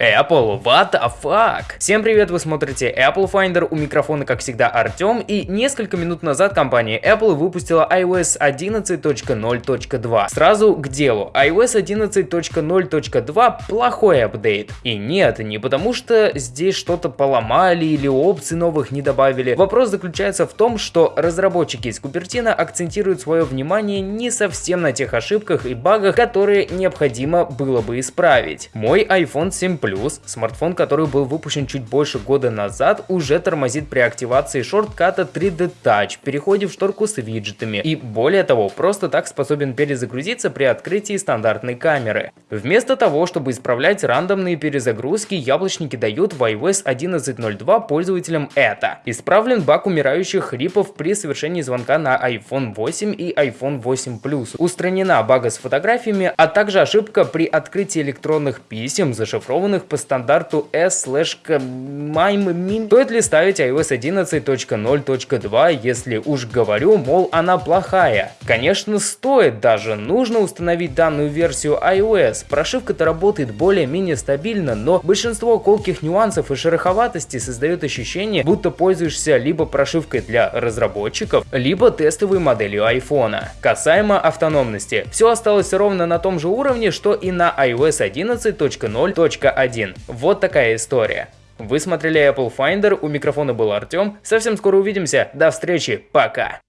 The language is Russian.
Apple, what the fuck? Всем привет, вы смотрите Apple Finder, у микрофона как всегда Артем, и несколько минут назад компания Apple выпустила iOS 11.0.2. Сразу к делу, iOS 11.0.2 плохой апдейт. И нет, не потому что здесь что-то поломали или опций новых не добавили. Вопрос заключается в том, что разработчики из Купертина акцентируют свое внимание не совсем на тех ошибках и багах, которые необходимо было бы исправить. Мой iPhone 7 Plus Plus, смартфон, который был выпущен чуть больше года назад, уже тормозит при активации шортката 3D Touch, переходе в шторку с виджетами и более того, просто так способен перезагрузиться при открытии стандартной камеры. Вместо того, чтобы исправлять рандомные перезагрузки, яблочники дают в iOS 11.02 пользователям это. Исправлен баг умирающих хрипов при совершении звонка на iPhone 8 и iPhone 8 Plus. Устранена бага с фотографиями, а также ошибка при открытии электронных писем, зашифрованных данных по стандарту S/MIME. Стоит ли ставить iOS 11.0.2, если уж говорю, мол, она плохая? Конечно, стоит даже. Нужно установить данную версию iOS. Прошивка-то работает более-менее стабильно, но большинство колких нюансов и шероховатостей создает ощущение, будто пользуешься либо прошивкой для разработчиков, либо тестовой моделью iPhone. Касаемо автономности, все осталось ровно на том же уровне, что и на iOS 11.0.1 один. Вот такая история. Вы смотрели Apple Finder, у микрофона был Артем. Совсем скоро увидимся. До встречи, пока.